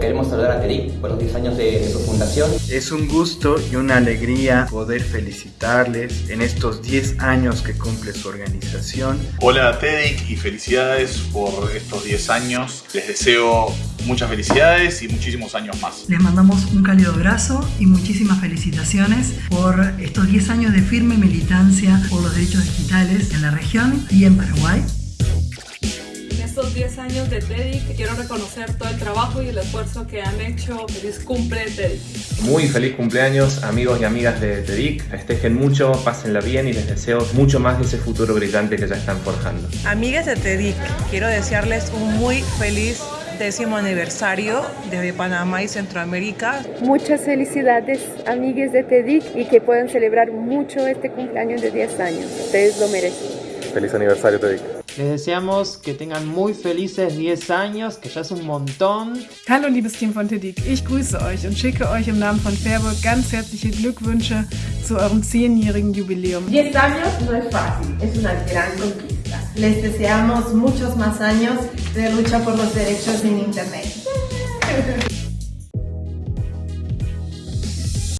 Queremos saludar a TEDIC por los 10 años de, su fundación. Es un gusto y una alegría poder felicitarles en estos 10 años que cumple su organización. Hola TEDIC y felicidades por estos 10 años. Les deseo muchas felicidades y muchísimos años más. Les mandamos un cálido abrazo y muchísimas felicitaciones por estos 10 años de firme militancia por los derechos digitales en la región y en Paraguay estos 10 años de TEDIC quiero reconocer todo el trabajo y el esfuerzo que han hecho. Feliz cumple TEDIC. Muy feliz cumpleaños amigos y amigas de TEDIC. Festejen mucho, pásenla bien y les deseo mucho más de ese futuro brillante que ya están forjando. Amigas de TEDIC, quiero desearles un muy feliz décimo aniversario desde Panamá y Centroamérica. Muchas felicidades, amigas de TEDIC, y que puedan celebrar mucho este cumpleaños de 10 años. Ustedes lo merecen. Feliz aniversario, TEDIC. Les deseamos que tengan muy felices 10 años, que ya es un montón. Hallo liebes Team von TEDIC, ich grüße euch und schicke euch im Namen von Fairburg ganz herzliche Glückwünsche zu eurem 10-jährigen Jubiläum. 10 años no es fácil, es una gran conquista. Les deseamos muchos más años de lucha por los derechos en Internet.